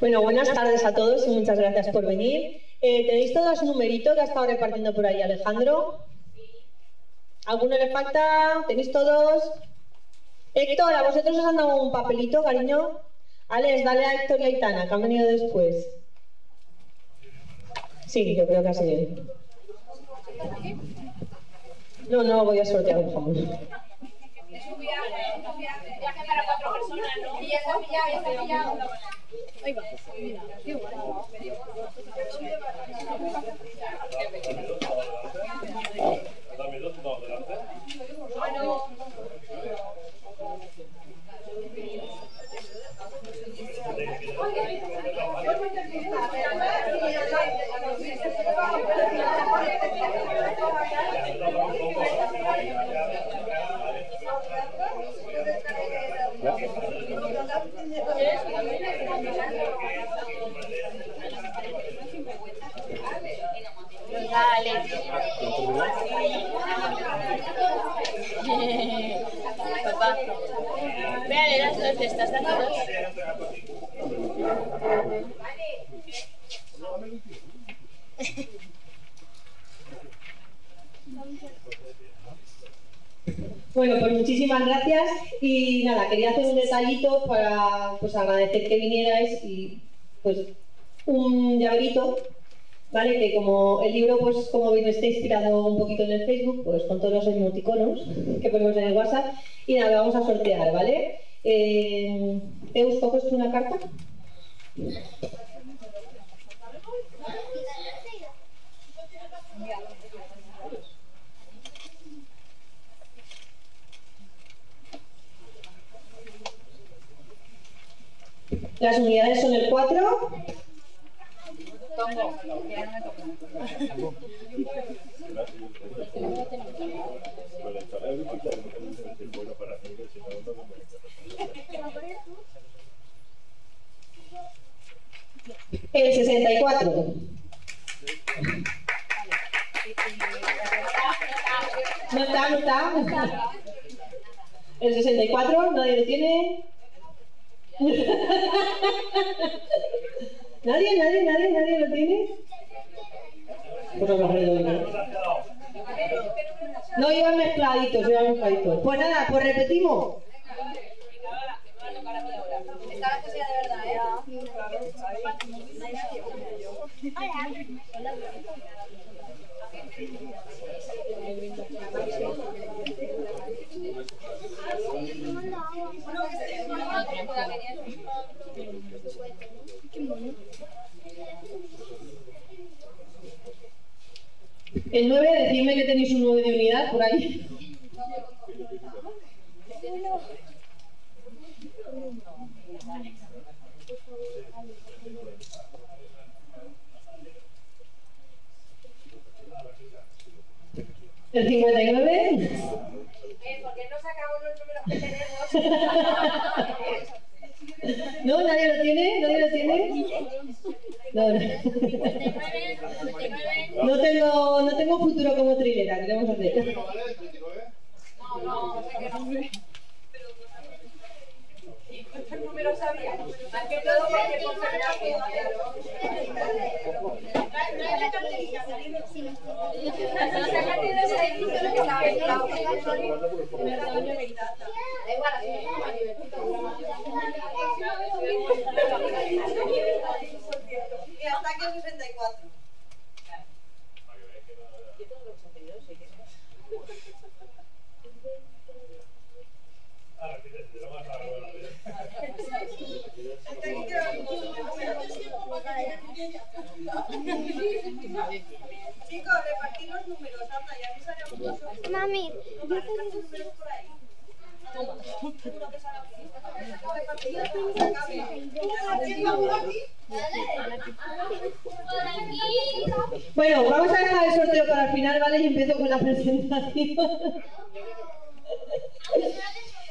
Bueno, buenas tardes a todos y muchas gracias por venir. Eh, ¿Tenéis todos un numerito que ha estado repartiendo por ahí Alejandro? ¿Alguno le falta? ¿Tenéis todos? Héctor, ¿a vosotros os han dado un papelito, cariño? Alex, dale a Héctor y a Itana, que han venido después. Sí, yo creo que así bien. No, no, voy a sortear un jamón. Es un viaje, un viaje, viaje para cuatro personas, ¿no? Y Dame dos. Bueno, pues muchísimas gracias y nada, quería hacer un detallito para pues agradecer que vinierais y pues un llaverito, ¿vale? Que como el libro, pues como veis, está inspirado un poquito en el Facebook, pues con todos los emoticonos que ponemos en el WhatsApp y nada, vamos a sortear, ¿vale? Eh, Eus, ¿coges una carta? Las unidades son el 4, Tongo. Ya no me. El 64. No está, no está. El 64, nadie lo tiene. ¿Nadie, nadie, nadie, nadie lo tiene? No iban mezcladitos, iban mezcladitos. Pues nada, pues repetimos. El 9, decidme que tenéis un 9 de unidad por ahí. El 59. Eh, ¿Por qué no sacamos los números que tenemos? ¿No? ¿Nadie lo tiene? ¿Nadie lo tiene? No, no. 59, 99. No tengo, no tengo futuro como trilera, ¿qué vamos a hacer? No, no, sé que no. ¿Cuántos números había? Más que todo porque por Y hasta aquí el 64. Hasta aquí quedan Chicos, repartid los números, anda, ya avisaremos nosotros. Mami, Repartid los números por ahí. Seguro que sale aquí. ¿Quién va aquí? Bueno, vamos a dejar el sorteo para el final, ¿vale? Y empiezo con la presentación.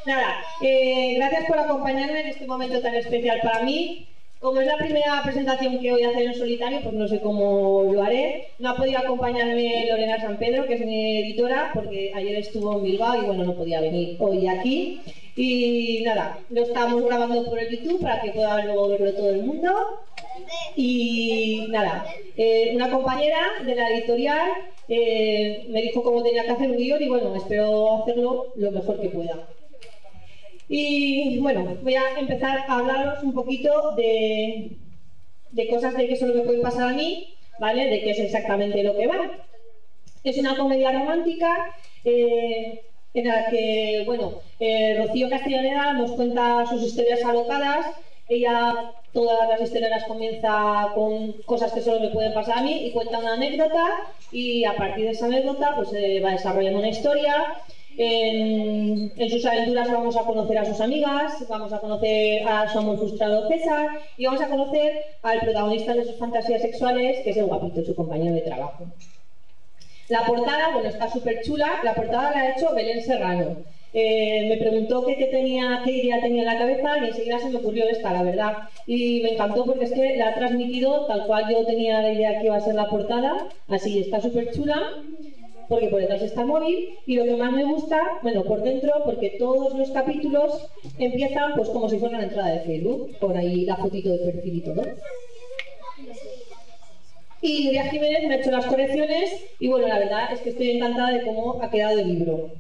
Nada, eh, gracias por acompañarme en este momento tan especial para mí. Como es la primera presentación que voy a hacer en solitario, pues no sé cómo lo haré. No ha podido acompañarme Lorena San Pedro, que es mi editora, porque ayer estuvo en Bilbao y bueno, no podía venir hoy aquí. Y nada, lo estamos grabando por el YouTube para que pueda luego verlo todo el mundo. Y nada, eh, una compañera de la editorial eh, me dijo cómo tenía que hacer un guion y bueno, espero hacerlo lo mejor que pueda. Y bueno, voy a empezar a hablaros un poquito de, de cosas de que solo me pueden pasar a mí, ¿vale? De qué es exactamente lo que va. Es una comedia romántica eh, en la que, bueno, eh, Rocío Castellaneda nos cuenta sus historias alocadas. Ella, todas las historias las comienza con cosas que solo me pueden pasar a mí y cuenta una anécdota y a partir de esa anécdota pues se va desarrollando una historia en, sus aventuras vamos a conocer a sus amigas, vamos a conocer a su amor frustrado César y vamos a conocer al protagonista de sus fantasías sexuales, que es el guapito, su compañero de trabajo. La portada, bueno, está súper chula. La portada la ha hecho Belén Serrano. Eh, me preguntó qué, qué idea tenía en la cabeza y enseguida se me ocurrió esta, la verdad. Y me encantó porque es que la ha transmitido tal cual yo tenía la idea que iba a ser la portada. Así está súper chula porque por detrás está móvil y lo que más me gusta, bueno, por dentro, porque todos los capítulos empiezan pues como si fuera una entrada de Facebook, por ahí la fotito de perfil y todo. Y Nuria Jiménez me ha hecho las correcciones y bueno, la verdad es que estoy encantada de cómo ha quedado el libro.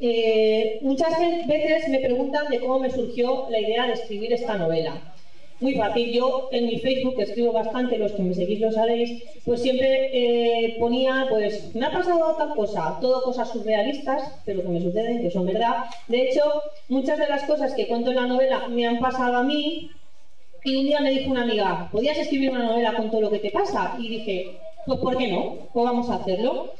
Eh, muchas veces me preguntan de cómo me surgió la idea de escribir esta novela. Muy fácil, yo en mi Facebook, que escribo bastante, los que me seguís lo sabéis, pues siempre eh, ponía, pues, me ha pasado tal cosa, todo cosas surrealistas, pero que me suceden, que son verdad. De hecho, muchas de las cosas que cuento en la novela me han pasado a mí, y un día me dijo una amiga, ¿podías escribir una novela con todo lo que te pasa? Y dije, pues ¿por qué no? Pues vamos a hacerlo.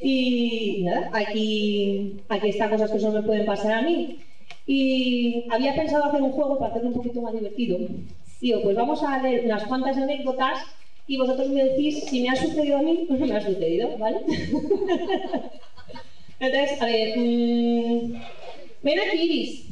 Y nada, aquí, aquí están cosas que solo me pueden pasar a mí. Y había pensado hacer un juego para hacerlo un poquito más divertido. Digo, pues vamos a leer unas cuantas anécdotas y vosotros me decís si me ha sucedido a mí o no me ha sucedido, ¿vale? Entonces, a ver, mmm, ven aquí, Iris.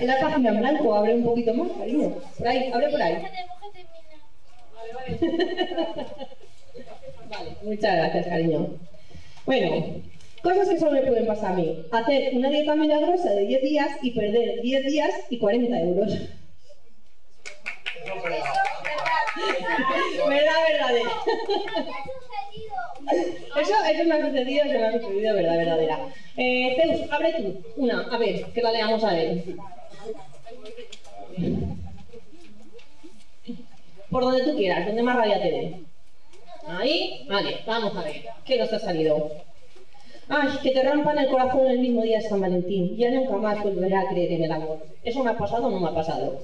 La página en blanco, abre un poquito más, cariño. Por ahí, abre por ahí. Vale, muchas gracias, cariño. Bueno, cosas que solo me pueden pasar a mí. Hacer una dieta milagrosa de 10 días y perder 10 días y 40 euros. verdad, verdadera. Eso, eso me ha sucedido, eso me ha sucedido, verdad, verdadera. Eh, Zeus, abre tú una, a ver, que la leamos a ver. Por donde tú quieras, donde más rabia te dé. Ahí, vale, vamos a ver. ¿Qué nos ha salido? Ay, que te rompan el corazón el mismo día de San Valentín. Ya nunca más volveré a creer en el amor. ¿Eso me ha pasado o no me ha pasado?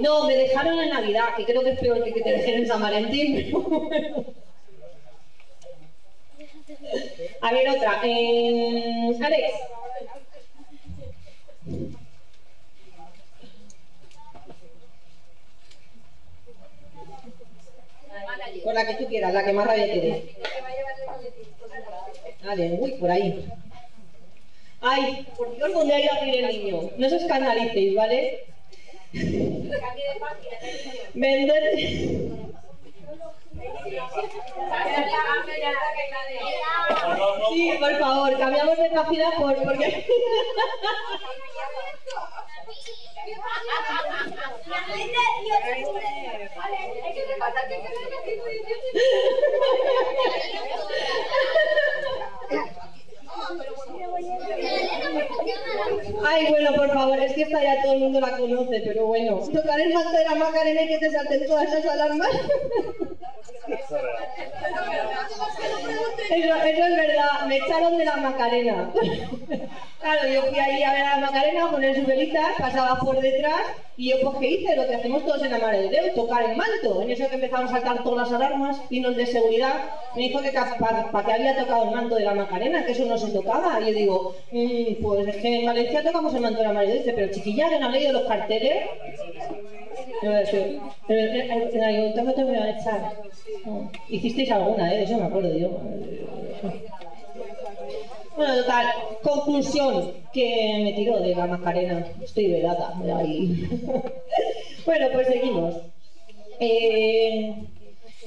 No, me dejaron en Navidad, que creo que es peor que que te dejen en San Valentín. a ver, otra. Eh, Alex. Por la que tú quieras, la que más rabia te dé. Vale, uy, por ahí. Ay, por Dios, ¿dónde ha ido a ir el niño? No os escandalicéis, ¿vale? Vender. Sí, por favor, cambiamos de página por porque. Ay, bueno, por favor, es que esta ya todo el mundo la conoce, pero bueno. Tocar el manto de la Macarena y que te salten todas esas alarmas. Eso es verdad, me echaron de la Macarena. Claro, yo fui ahí a ver a la Macarena, poner su velita, pasaba por detrás y yo pues ¿qué hice? Lo que hacemos todos en la Madre de Dios, tocar el manto. En eso que empezaron a saltar todas las alarmas, vino el de seguridad, me dijo que para pa, que había tocado el manto de la Macarena, que eso no se tocaba. Y yo digo, mmm, pues es que en Valencia tocamos el manto de la Madre de Dios. Dice, pero chiquilla, que no han leído los carteles. Van a echar. No, Hicisteis alguna, ¿eh? Eso me acuerdo yo. Bueno, total, conclusión que me tiró de la Macarena. Estoy velada ahí. bueno, pues seguimos. Eh,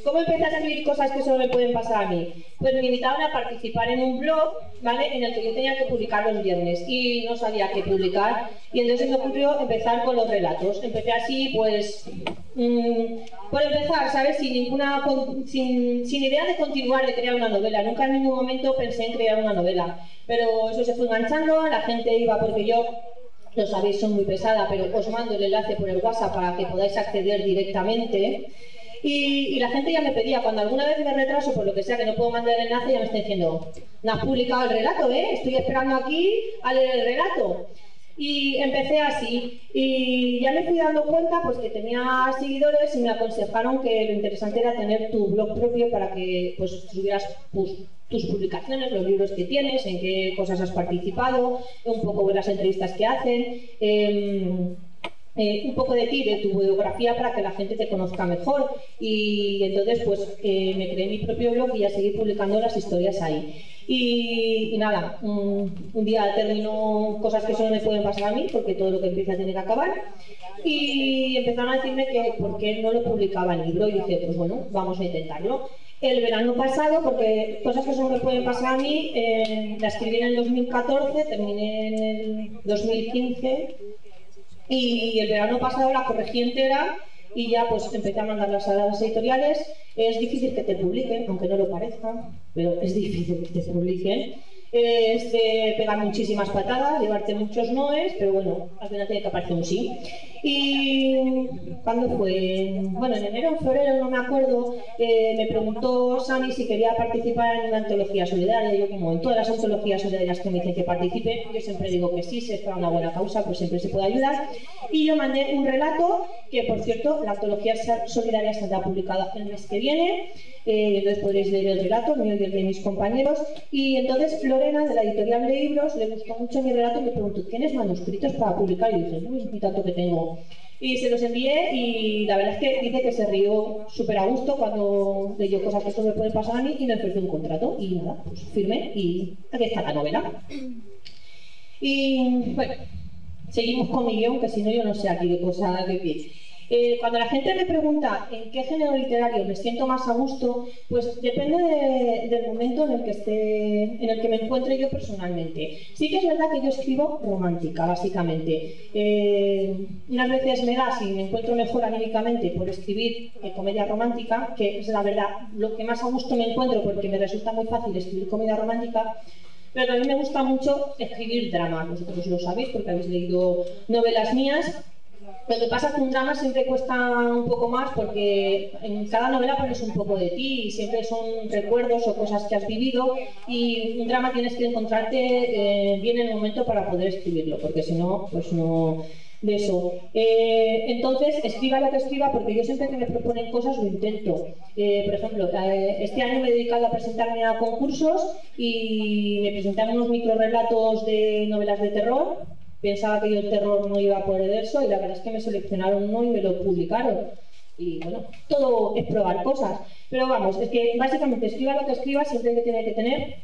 ¿Cómo empecé a escribir cosas que solo me pueden pasar a mí? Pues me invitaron a participar en un blog, ¿vale? En el que yo tenía que publicar los viernes y no sabía qué publicar. Y entonces me ocurrió empezar con los relatos. Empecé así, pues, mm, por empezar, ¿sabes? Sin ninguna, sin idea de continuar, de crear una novela. Nunca en ningún momento pensé en crear una novela. Pero eso se fue enganchando, la gente iba porque yo lo sabéis, son muy pesada, pero os mando el enlace por el WhatsApp para que podáis acceder directamente. Y, la gente ya me pedía, cuando alguna vez me retraso por lo que sea, que no puedo mandar el enlace, ya me está diciendo, no has publicado el relato, ¿eh? Estoy esperando aquí a leer el relato. Y empecé así. Y ya me fui dando cuenta pues que tenía seguidores y me aconsejaron que lo interesante era tener tu blog propio para que pues subieras tus publicaciones, los libros que tienes, en qué cosas has participado, un poco las entrevistas que hacen. em, eh, un poco de ti, de tu biografía para que la gente te conozca mejor y entonces pues eh, me creé mi propio blog y ya seguí publicando las historias ahí. Y, nada, un, un día terminó cosas que solo me pueden pasar a mí porque todo lo que empieza tiene que acabar y empezaron a decirme que por qué no lo publicaba el libro y dije pues bueno, vamos a intentarlo. El verano pasado, porque cosas que solo me pueden pasar a mí, eh, la escribí en el 2014, terminé en el 2015 y el verano pasado la corregí entera y ya pues empecé a mandarlas a las editoriales. Es difícil que te publiquen, aunque no lo parezca, pero es difícil que te publiquen. Es de pegar muchísimas patadas, llevarte muchos noes, pero bueno, al final tiene que aparecer un sí. Y cuando fue, bueno, en enero o febrero, no me acuerdo, eh, me preguntó Sami si quería participar en una antología solidaria. Yo, como en todas las antologías solidarias que me dicen que participe, yo siempre digo que sí, si es para una buena causa, pues siempre se puede ayudar. Y yo mandé un relato que, por cierto, la antología solidaria saldrá publicada el mes que viene. Eh, entonces podréis leer el relato, el mío y el de mis compañeros. Y entonces De la editorial de libros, le gustó mucho mi relato y me preguntó, ¿tienes manuscritos para publicar? Y dije, uy, ni tanto que tengo. Y se los envié y la verdad es que dice que se rió súper a gusto cuando leyó cosas que solo me pueden pasar a mí y me ofreció un contrato. Y nada, pues firmé y aquí está la novela. Y bueno, seguimos con mi guion, que si no yo no sé aquí de cosas de pie. Eh, cuando la gente me pregunta en qué género literario me siento más a gusto, pues depende de- del momento en el que esté, en el que me encuentre yo personalmente. Sí que es verdad que yo escribo romántica, básicamente. Eh, unas veces me da, si me encuentro mejor anímicamente, por escribir eh, comedia romántica, que es la verdad lo que más a gusto me encuentro, porque me resulta muy fácil escribir comedia romántica. Pero a mí me gusta mucho escribir dramas, vosotros lo sabéis porque habéis leído novelas mías. Lo que pasa es que un drama siempre cuesta un poco más porque en cada novela pones un poco de ti y siempre son recuerdos o cosas que has vivido y un drama tienes que encontrarte eh, bien en el momento para poder escribirlo porque si no, pues no de eso. Eh, entonces, escriba lo que escriba porque yo siempre que me proponen cosas lo intento. Eh, por ejemplo, este año me he dedicado a presentarme a concursos y me presenté a unos microrelatos de novelas de terror pensaba que yo el terror no iba a poder eso y la verdad es que me seleccionaron uno y me lo publicaron. Y bueno, todo es probar cosas. Pero vamos, es que básicamente escriba lo que escriba, siempre que tiene que tener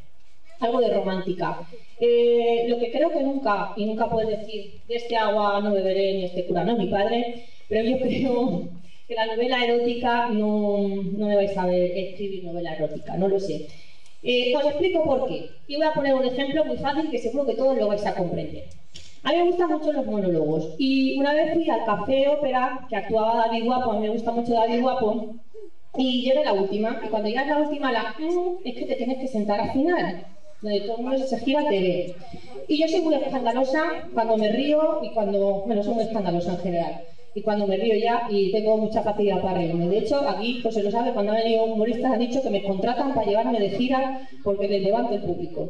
algo de romántica. Eh, lo que creo que nunca, y nunca puedes decir, de este agua no beberé ni este cura no es mi padre, pero yo creo que la novela erótica no, no me vais a ver escribir novela erótica, no lo sé. Eh, os explico por qué. Y voy a poner un ejemplo muy fácil que seguro que todos lo vais a comprender. A mí me gustan mucho los monólogos y una vez fui al Café Ópera, que actuaba David Guapo, a mí me gusta mucho David Guapo, y llegué la última, y cuando llegas la última, la "Mm", es que te tienes que sentar al final, donde todo el mundo se gira te ve. Y yo soy muy escandalosa cuando me río y cuando, bueno, soy muy escandalosa en general. Y cuando me río ya y tengo mucha facilidad para reírme. De hecho, aquí, pues se lo sabe, cuando han venido humoristas han dicho que me contratan para llevarme de gira porque les levanto el público.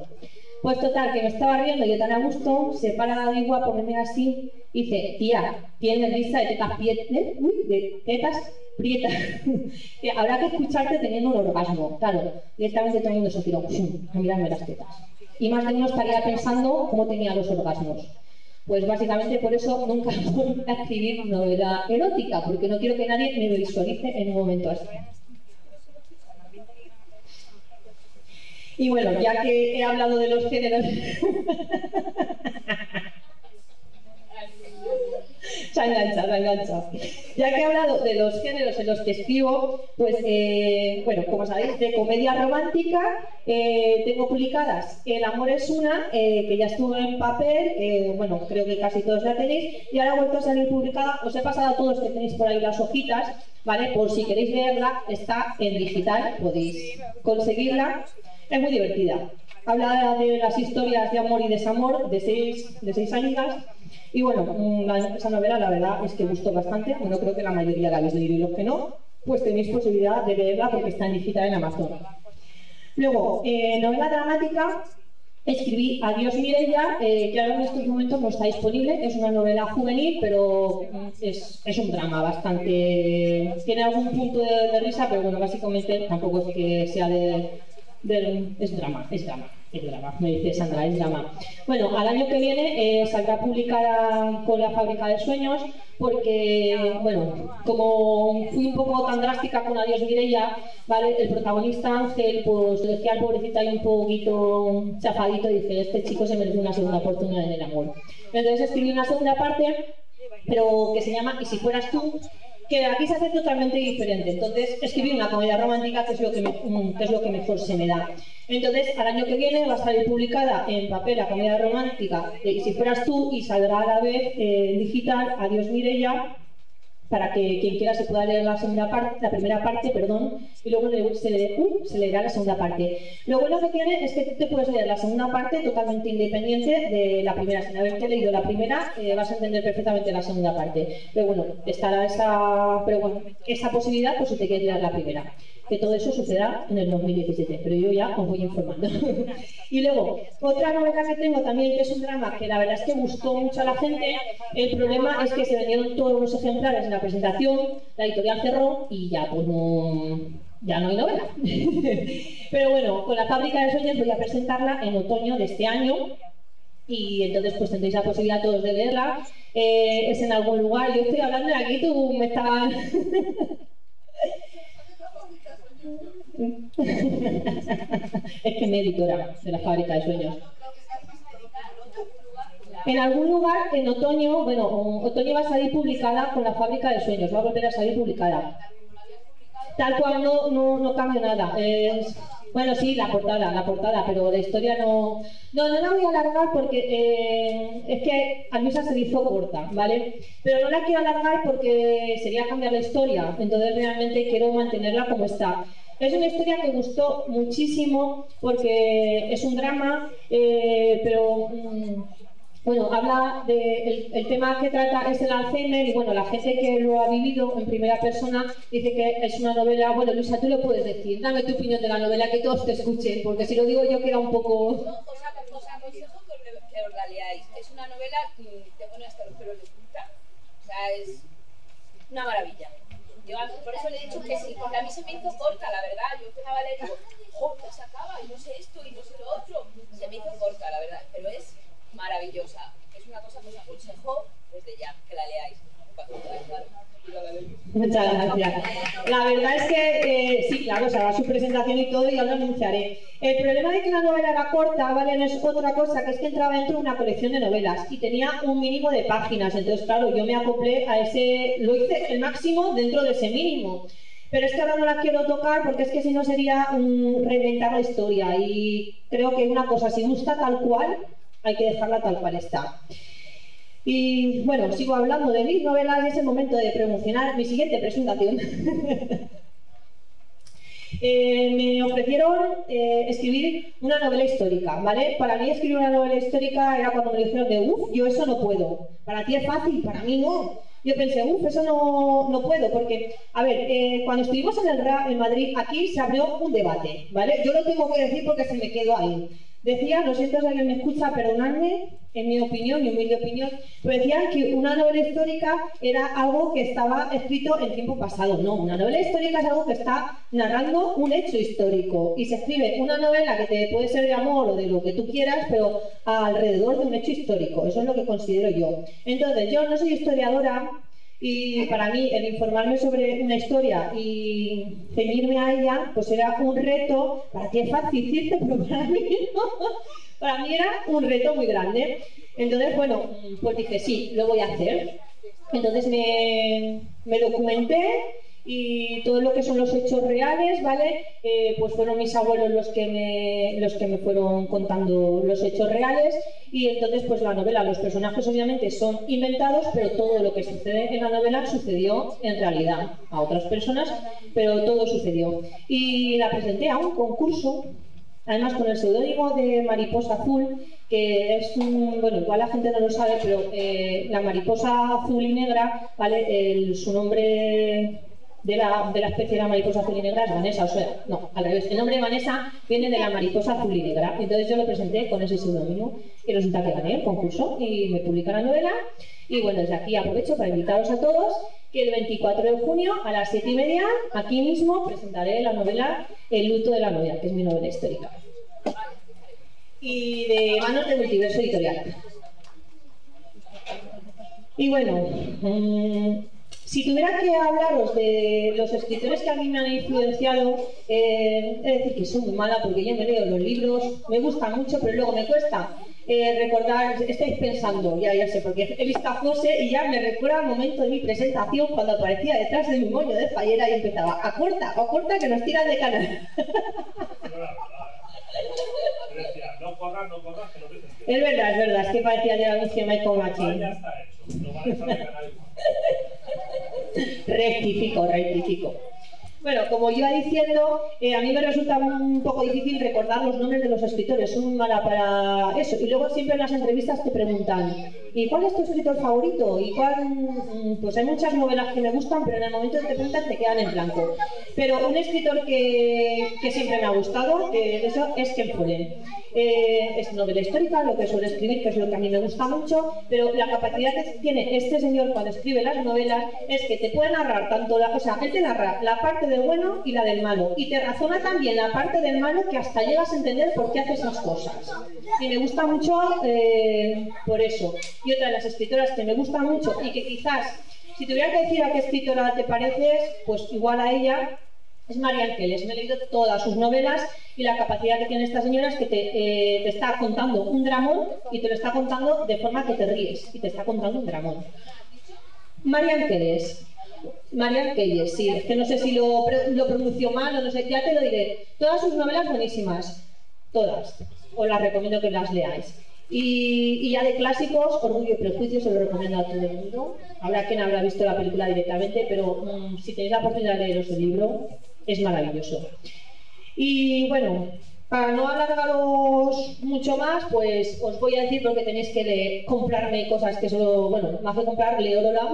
Pues total, que me estaba riendo yo tan a gusto, se para David Guapo, me mira así, y dice, tía, tienes risa de tetas prietas, uy, de tetas prietas. Habrá que escucharte teniendo un orgasmo. Claro, directamente todo el mundo se tiró a mirarme las tetas. Y más de uno estaría pensando cómo tenía los orgasmos. Pues básicamente por eso nunca voy a escribir novela erótica, porque no quiero que nadie me visualice en un momento así. Y bueno, ya que he hablado de los géneros... se ha enganchado, se ha enganchado. Ya que he hablado de los géneros en los que escribo, pues, eh, bueno, como sabéis, de comedia romántica, eh, tengo publicadas El amor es una, eh, que ya estuvo en papel, bueno, creo que casi todos la tenéis, y ahora ha vuelto a salir publicada, os he pasado a todos que tenéis por ahí las hojitas, ¿vale? Por si queréis leerla, está en digital, podéis conseguirla, es muy divertida. Habla de las historias de amor y desamor de seis, de seis amigas y bueno, mm, la- esa novela la verdad es que gustó bastante. Bueno, creo que la mayoría la habéis leído y los que no, pues tenéis posibilidad de leerla porque está en digital en Amazon. Luego, eh, novela dramática, escribí Adiós Mirella, eh, que ahora en estos momentos no está disponible. Es una novela juvenil, pero mm, es, es un drama bastante... Tiene algún punto de, de risa, pero bueno, básicamente tampoco es que sea de, es drama, es drama, es drama, me dice Sandra, es drama. Bueno, al año que viene eh, saldrá publicada con la Fábrica de Sueños, porque, bueno, como fui un poco tan drástica con Adiós Mireia, ¿vale? El protagonista Ángel, pues lo decía al pobrecito ahí un poquito chafadito, dice, este chico se merece una segunda oportunidad en el amor. Entonces escribí una segunda parte, pero que se llama Y si fueras tú, que aquí se hace totalmente diferente. Entonces escribí una comedia romántica que es lo que, me- mm, que es lo que mejor se me da. Entonces, al año que viene va a salir publicada en papel la comedia romántica de Y si fueras tú y saldrá a la vez eh, en digital Adiós Mireia para que quien quiera se pueda leer la segunda parte, la primera parte, perdón, y luego se, le- uh, se leerá la segunda parte. Lo bueno que tiene es que tú te puedes leer la segunda parte totalmente independiente de la primera. Sin haberte leído la primera, eh, vas a entender perfectamente la segunda parte. Pero bueno, estará esa, pero bueno, esa posibilidad por si te quieres leer la primera. Que todo eso sucederá en el 2017, pero yo ya os voy informando. y luego, otra novela que tengo también, que es un drama que la verdad es que gustó mucho a la gente. El problema es que se vendieron todos los ejemplares en la presentación, la editorial cerró y ya pues no, ya no hay novela. Pero bueno, con la fábrica de sueños voy a presentarla en otoño de este año y entonces pues tendréis la posibilidad todos de leerla. Eh, es en algún lugar, yo estoy hablando de aquí, tú me estabas... es que me editora de la fábrica de sueños. En algún lugar, en otoño, bueno, otoño va a salir publicada con la fábrica de sueños, va a volver a salir publicada. Tal cual no, no, no cambia nada. Es- bueno, sí, la portada, la portada, pero la historia no. No, no la voy a alargar porque eh, es que a esa se hizo corta, ¿vale? Pero no la quiero alargar porque sería cambiar la historia, entonces realmente quiero mantenerla como está. Es una historia que gustó muchísimo porque es un drama, eh, pero. mm, bueno, habla de el, tema que trata es el Alzheimer y bueno, la gente que lo ha vivido en primera persona dice que es una novela, bueno Luisa, tú lo puedes decir, dame tu opinión de la novela, que todos te escuchen, porque si lo digo yo queda un poco... Os aconsejo que os. Es una novela que te pone hasta los pelos de punta. O sea, es una maravilla. Yo por eso le he dicho que sí, porque a mí se me hizo corta, la verdad. Yo empezaba a leer digo, jo, ya se acaba, y no sé esto, y no sé lo otro. Se me hizo corta, la verdad, pero es maravillosa. Es una cosa que os aconsejo desde ya, que la leáis. Muchas gracias. La verdad es que eh, sí, claro, se hará su presentación y todo y ya lo anunciaré. El problema de que la novela era corta, ¿vale? No es otra cosa, que es que entraba dentro de una colección de novelas y tenía un mínimo de páginas. Entonces, claro, yo me acoplé a ese, lo hice el máximo dentro de ese mínimo. Pero es que ahora no la quiero tocar porque es que si no sería mm, reinventar la historia. Y creo que una cosa, si gusta tal cual, hay que dejarla tal cual está. Y bueno, sigo hablando de mis novelas y es el momento de promocionar mi siguiente presentación. Eh, me ofrecieron eh, escribir una novela histórica, ¿vale? Para mí escribir una novela histórica era cuando me dijeron de, uff, yo eso no puedo. Para ti es fácil, para mí no. Yo pensé, uff, eso no, no puedo, porque, a ver, eh, cuando estuvimos en el en Madrid, aquí se abrió un debate, ¿vale? Yo lo tengo que decir porque se me quedó ahí. Decía, lo siento si alguien me escucha, perdonadme, en mi opinión, mi humilde opinión, pero decían que una novela histórica era algo que estaba escrito en tiempo pasado. No, una novela histórica es algo que está narrando un hecho histórico. Y se escribe una novela que te puede ser de amor o de lo que tú quieras, pero alrededor de un hecho histórico. Eso es lo que considero yo. Entonces, yo no soy historiadora Y para mí el informarme sobre una historia y ceñirme a ella, pues era un reto, para ti es fácil decirte, pero para mí no. Para mí era un reto muy grande. Entonces, bueno, pues dije, sí, lo voy a hacer. Entonces me, me documenté y todo lo que son los hechos reales, ¿vale? Eh, pues fueron mis abuelos los que, me, los que me fueron contando los hechos reales y entonces pues la novela, los personajes obviamente son inventados, pero todo lo que sucede en la novela sucedió en realidad a otras personas, pero todo sucedió. Y la presenté a un concurso Además, con el seudónimo de Mariposa Azul, que es un. Bueno, igual la gente no lo sabe, pero eh, la mariposa azul y negra, ¿vale? El- su nombre de la, de la especie de la mariposa azul y negra es Vanessa, o sea, no, al revés. El nombre de Vanessa viene de la mariposa azul y negra. Entonces yo lo presenté con ese seudónimo y resulta que gané el concurso y me publica la novela. Y bueno, desde aquí aprovecho para invitaros a todos que el 24 de junio a las 7 y media, aquí mismo, presentaré la novela El luto de la novia, que es mi novela histórica. Y de manos de Multiverso Editorial. Y bueno, mm, si tuviera que hablaros de los escritores que a mí me han influenciado, eh, es decir, que soy muy mala porque yo me leo los libros, me gustan mucho, pero luego me cuesta eh, recordar, estáis pensando, ya, ya sé, porque he visto a José y ya me recuerda el momento de mi presentación cuando aparecía detrás de mi moño de fallera y empezaba, a corta, a corta que nos tiran de canal. Pero era verdad. Yo decía, no corras, no corras, que no te sentirás. es verdad, es verdad, es que parecía de anuncio Michael Machine. ya está hecho. No vale saber ganar igual. Rectifico, rectifico. Bueno, como iba diciendo, eh, a mí me resulta un poco difícil recordar los nombres de los escritores, muy mala para eso. Y luego siempre en las entrevistas te preguntan, ¿y cuál es tu escritor favorito? ¿Y cuál? mm, Pues hay muchas novelas que me gustan, pero en el momento que te preguntan te quedan en blanco. Pero un escritor que, que siempre me ha gustado, eh, eso es Ken Follett. Eh, es novela histórica, lo que suele escribir, que es lo que a mí me gusta mucho, pero la capacidad que tiene este señor cuando escribe las novelas es que te puede narrar tanto la, o sea, él te narra la parte del bueno y la del malo, y te razona también la parte del malo que hasta llegas a entender por qué hace esas cosas. Y me gusta mucho eh, por eso. Y otra de las escritoras que me gusta mucho y que quizás, si tuviera que decir a qué escritora te pareces, pues igual a ella, es María Ángeles. Me he leído todas sus novelas y la capacidad que tiene esta señora es que te, eh, te está contando un dramón y te lo está contando de forma que te ríes y te está contando un dramón. María Ángeles. María Ángeles, sí, es que no sé si lo, lo pronuncio mal o no sé, ya te lo diré. Todas sus novelas buenísimas, todas. Os las recomiendo que las leáis. Y, ya de clásicos, Orgullo y Prejuicio se lo recomiendo a todo el mundo. Habrá quien habrá visto la película directamente, pero mm, si tenéis la oportunidad de leeros el libro, es maravilloso. Y bueno, para no alargaros mucho más, pues os voy a decir porque tenéis que comprarme cosas que solo, bueno, me hace comprar Leólola,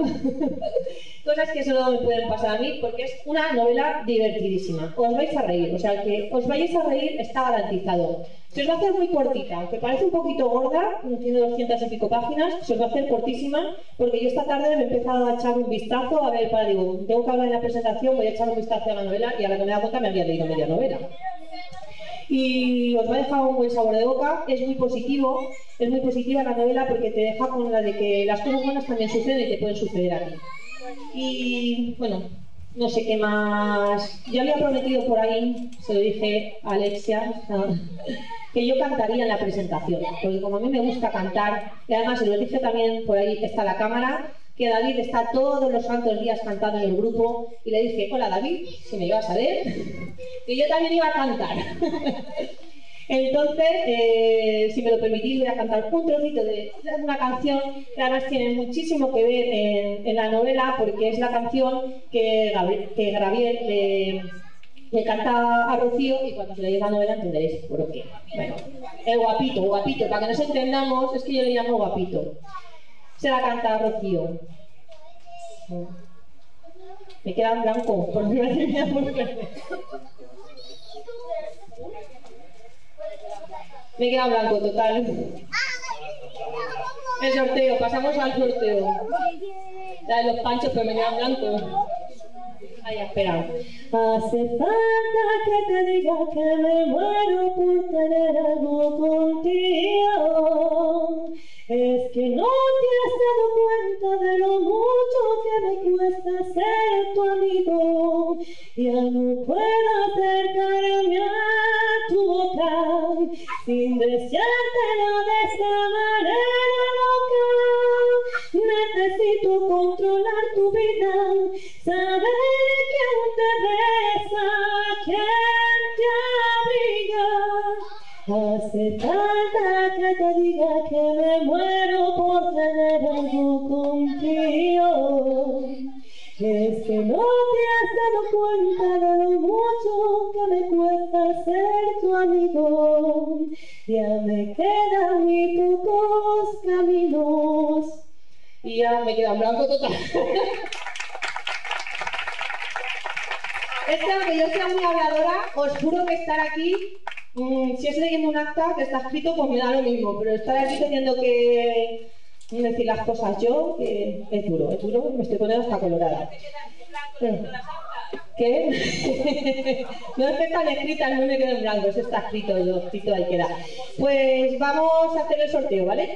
cosas que solo me pueden pasar a mí, porque es una novela divertidísima. Os vais a reír, o sea, que os vayáis a reír está garantizado. Se os va a hacer muy cortita, aunque parece un poquito gorda, tiene 200 y pico páginas, se os va a hacer cortísima, porque yo esta tarde me he empezado a echar un vistazo, a ver, para, digo, tengo que hablar en la presentación, voy a echar un vistazo a la novela, y a la que me dado cuenta me había leído media novela y os va a dejar un buen sabor de boca. Es muy positivo, es muy positiva la novela porque te deja con la de que las cosas buenas también suceden y te pueden suceder a ti. Y bueno, no sé qué más. Yo había prometido por ahí, se lo dije a Alexia, que yo cantaría en la presentación, porque como a mí me gusta cantar, y además lo dije también por ahí está la cámara, que David está todos los santos días cantando en el grupo, y le dije, hola David, si me ibas a ver, que yo también iba a cantar. Entonces, eh, si me lo permitís, voy a cantar un trocito de una canción que además tiene muchísimo que ver en, la novela, porque es la canción que Gabriel le, le canta a Rocío y cuando se leáis la novela entenderéis por qué. Bueno, el guapito, guapito, para que nos entendamos, es que yo le llamo guapito. Se la canta a Rocío. Me queda en blanco, por fuerte. Me queda blanco, total. El sorteo, pasamos al sorteo. La de los panchos, pero me queda blanco. Ay, esperado. Hace falta que te diga que me muero por tener algo contigo. Es que no te has dado cuenta de lo mucho que me cuesta ser tu amigo. Ya no puedo acercarme a tu boca sin decir. Ya me quedan muy pocos caminos. Y ya me queda en blanco total. Es que aunque yo sea muy habladora, os juro que estar aquí, mm, si es leyendo un acta que está escrito, pues me da lo mismo, pero estar aquí teniendo que decir las cosas yo, que es duro, es duro, me estoy poniendo hasta colorada. Te quedas en blanco ¿Qué? no es que están escritas, no me quedo en blanco, eso está escrito, lo escrito ahí queda. Pues vamos a hacer el sorteo, ¿vale?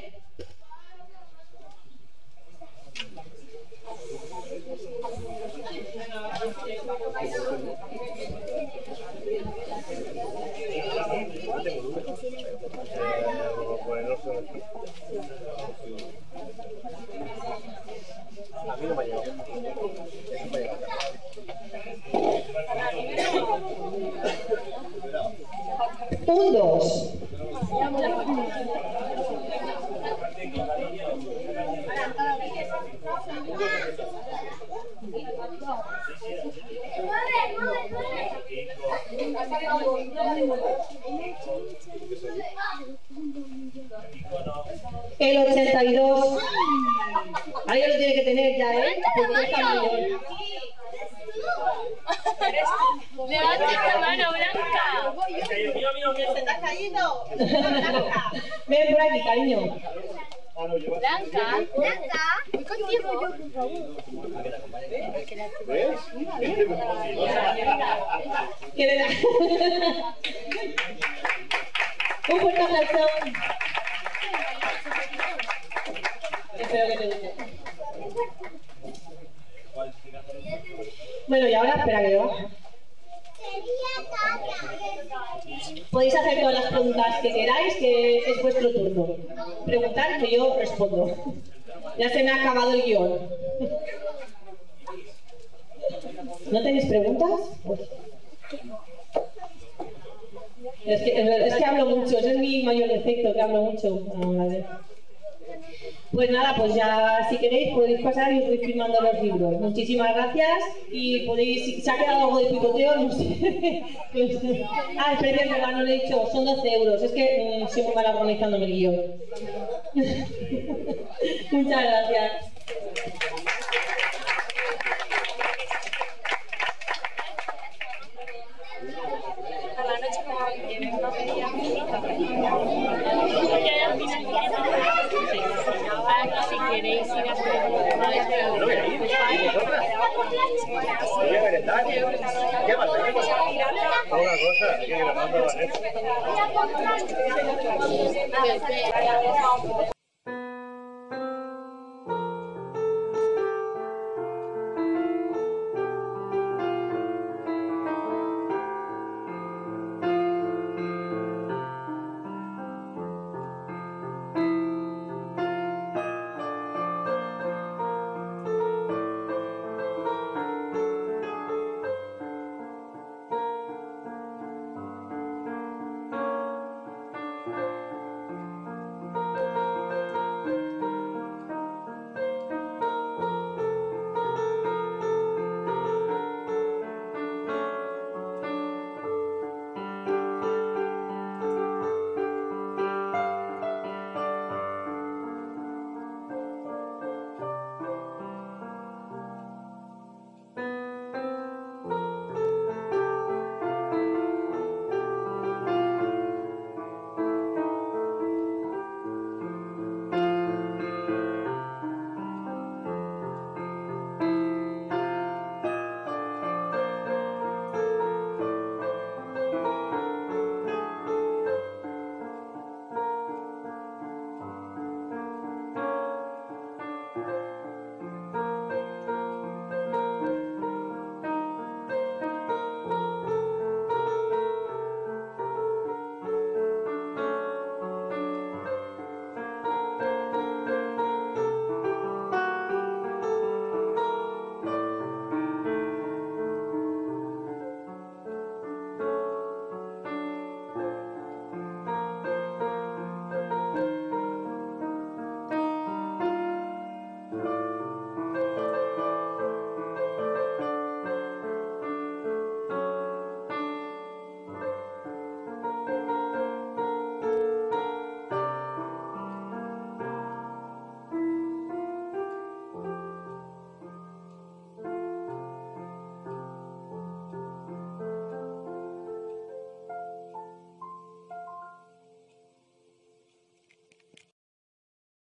Un, dos. El 82. Ahí lo tiene que tener ya, ¿eh? Levanta la mano, Blanca. Mío, mío, mío. ¿Se te ha caído? Ven por aquí, cariño. Lleva- Blanca. Voy contigo yo, por favor. ¿Ves? ¿Qué le da? Un fuerte aplauso. Espero que te guste. Bueno, y ahora espera que yo baje. Podéis hacer todas las preguntas que queráis, que es vuestro turno. Preguntar que yo respondo. Ya se me ha acabado el guion. ¿No tenéis preguntas? Pues- Es que, hablo mucho, ese es mi mayor defecto, que hablo mucho. Ah, vale. Pues nada, pues ya si queréis podéis pasar y os voy firmando los libros. Muchísimas gracias y podéis, se ha quedado algo de picoteo, no sé. Ah, espera, es verdad, no lo he dicho, son 12 euros. Es que mm, soy muy mal organizándome el guion. Muchas gracias. A la noche como tienes una media. Si queréis ir a Voy a merendar. ¿Qué más? Una cosa, hay que grabarlo, ¿vale?